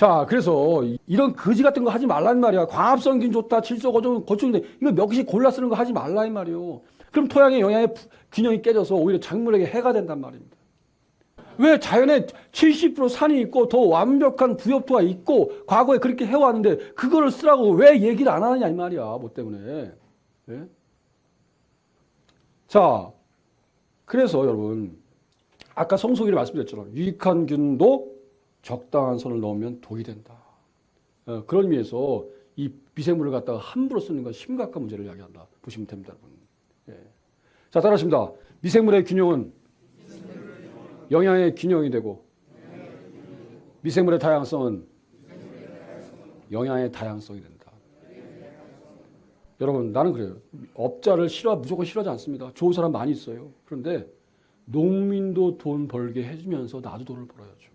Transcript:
자, 그래서 이런 거지 같은 거 하지 말란 말이야. 광합성균 좋다, 질소 고정, 고충인데 이거 몇 개씩 골라 쓰는 거 하지 말라 이 말이요. 그럼 토양의 영양의 부- 균형이 깨져서 오히려 작물에게 해가 된단 말입니다. 왜 자연에 70% 산이 있고 더 완벽한 부엽토가 있고 과거에 그렇게 해왔는데 그거를 쓰라고 왜 얘기를 안 하느냐 이 말이야. 뭐 때문에. 예? 자, 그래서 여러분 아까 성소기를 말씀드렸처럼 유익한 균도 적당한 선을 넣으면 독이 된다. 어, 그런 의미에서 이 미생물을 갖다가 함부로 쓰는 건 심각한 문제를 이야기한다. 보시면 됩니다, 여러분. 예. 자, 따라하십니다. 미생물의 균형은 영양의 균형이 되고 미생물의 다양성은 영양의 다양성이 된다. 여러분, 나는 그래요. 업자를 싫어 무조건 싫어하지 않습니다. 좋은 사람 많이 있어요. 그런데 농민도 돈 벌게 해주면서 나도 돈을 벌어야죠.